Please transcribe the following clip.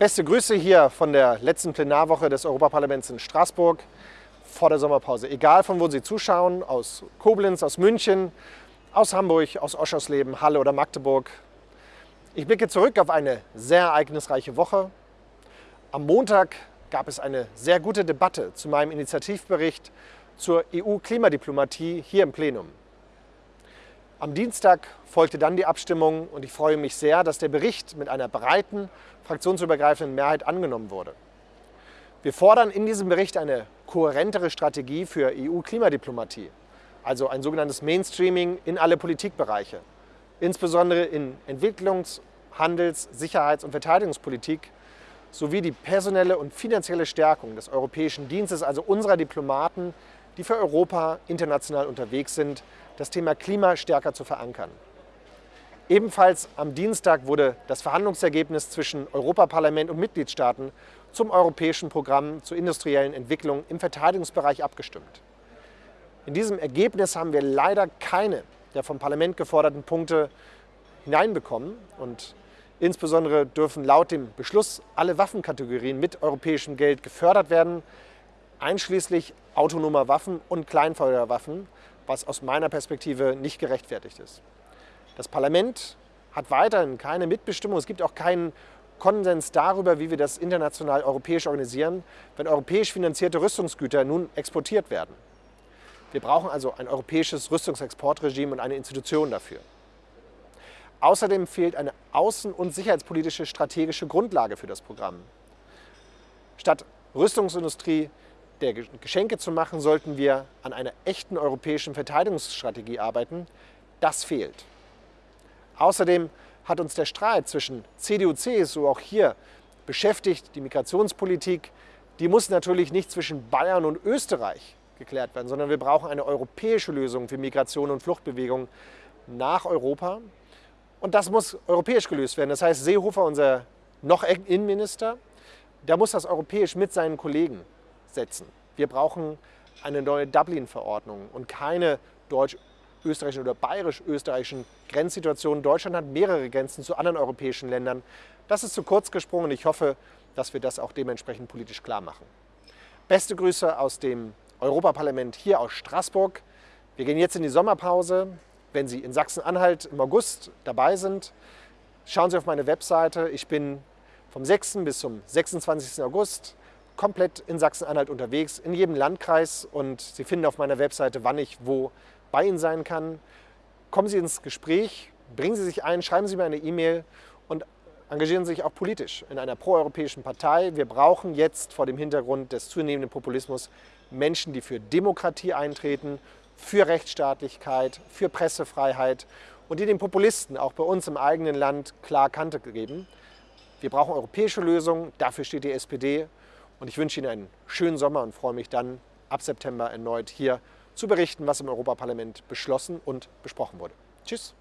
Beste Grüße hier von der letzten Plenarwoche des Europaparlaments in Straßburg vor der Sommerpause. Egal von wo Sie zuschauen, aus Koblenz, aus München, aus Hamburg, aus Oschersleben, Halle oder Magdeburg. Ich blicke zurück auf eine sehr ereignisreiche Woche. Am Montag gab es eine sehr gute Debatte zu meinem Initiativbericht zur EU-Klimadiplomatie hier im Plenum. Am Dienstag folgte dann die Abstimmung und ich freue mich sehr, dass der Bericht mit einer breiten, fraktionsübergreifenden Mehrheit angenommen wurde. Wir fordern in diesem Bericht eine kohärentere Strategie für EU-Klimadiplomatie, also ein sogenanntes Mainstreaming in alle Politikbereiche, insbesondere in Entwicklungs-, Handels-, Sicherheits- und Verteidigungspolitik sowie die personelle und finanzielle Stärkung des Europäischen Dienstes, also unserer Diplomaten, die für Europa international unterwegs sind, das Thema Klima stärker zu verankern. Ebenfalls am Dienstag wurde das Verhandlungsergebnis zwischen Europaparlament und Mitgliedstaaten zum europäischen Programm zur industriellen Entwicklung im Verteidigungsbereich abgestimmt. In diesem Ergebnis haben wir leider keine der vom Parlament geforderten Punkte hineinbekommen und insbesondere dürfen laut dem Beschluss alle Waffenkategorien mit europäischem Geld gefördert werden, einschließlich autonomer Waffen und Kleinfeuerwaffen, was aus meiner Perspektive nicht gerechtfertigt ist. Das Parlament hat weiterhin keine Mitbestimmung. Es gibt auch keinen Konsens darüber, wie wir das international europäisch organisieren, wenn europäisch finanzierte Rüstungsgüter nun exportiert werden. Wir brauchen also ein europäisches Rüstungsexportregime und eine Institution dafür. Außerdem fehlt eine außen- und sicherheitspolitische strategische Grundlage für das Programm. Statt Rüstungsindustrie der Geschenke zu machen, sollten wir an einer echten europäischen Verteidigungsstrategie arbeiten. Das fehlt. Außerdem hat uns der Streit zwischen CDU und CSU auch hier beschäftigt. Die Migrationspolitik, die muss natürlich nicht zwischen Bayern und Österreich geklärt werden, sondern wir brauchen eine europäische Lösung für Migration und Fluchtbewegung nach Europa. Und das muss europäisch gelöst werden. Das heißt, Seehofer, unser noch Innenminister, der muss das europäisch mit seinen Kollegen setzen. Wir brauchen eine neue Dublin-Verordnung und keine deutsch-österreichischen oder bayerisch-österreichischen Grenzsituationen. Deutschland hat mehrere Grenzen zu anderen europäischen Ländern. Das ist zu kurz gesprungen ich hoffe, dass wir das auch dementsprechend politisch klar machen. Beste Grüße aus dem Europaparlament hier aus Straßburg. Wir gehen jetzt in die Sommerpause. Wenn Sie in Sachsen-Anhalt im August dabei sind, schauen Sie auf meine Webseite. Ich bin vom 6. bis zum 26. August komplett in Sachsen-Anhalt unterwegs, in jedem Landkreis und Sie finden auf meiner Webseite, wann ich wo bei Ihnen sein kann. Kommen Sie ins Gespräch, bringen Sie sich ein, schreiben Sie mir eine E-Mail und engagieren Sie sich auch politisch in einer proeuropäischen Partei. Wir brauchen jetzt vor dem Hintergrund des zunehmenden Populismus Menschen, die für Demokratie eintreten, für Rechtsstaatlichkeit, für Pressefreiheit und die den Populisten auch bei uns im eigenen Land klar Kante geben. Wir brauchen europäische Lösungen, dafür steht die SPD und ich wünsche Ihnen einen schönen Sommer und freue mich dann ab September erneut hier zu berichten, was im Europaparlament beschlossen und besprochen wurde. Tschüss.